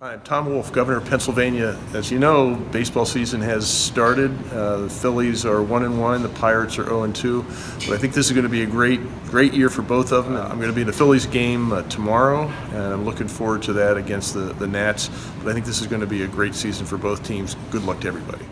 Hi, I'm Tom Wolf, Governor of Pennsylvania. As you know, baseball season has started. Uh, the Phillies are one and one. The Pirates are zero and two. But I think this is going to be a great, great year for both of them. I'm going to be in the Phillies game uh, tomorrow, and I'm looking forward to that against the the Nats. But I think this is going to be a great season for both teams. Good luck to everybody.